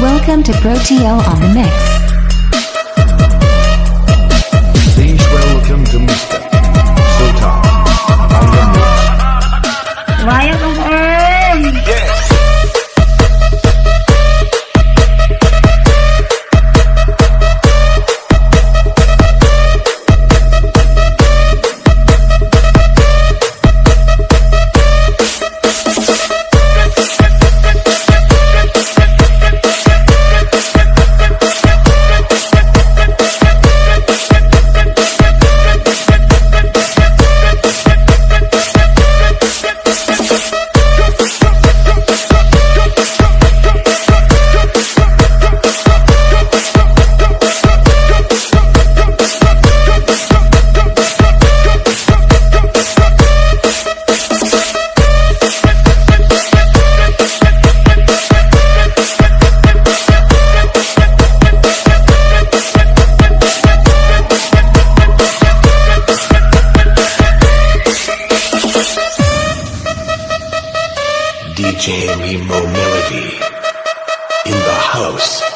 Welcome to Protio on the mix. DJ Nemo Melody in the house.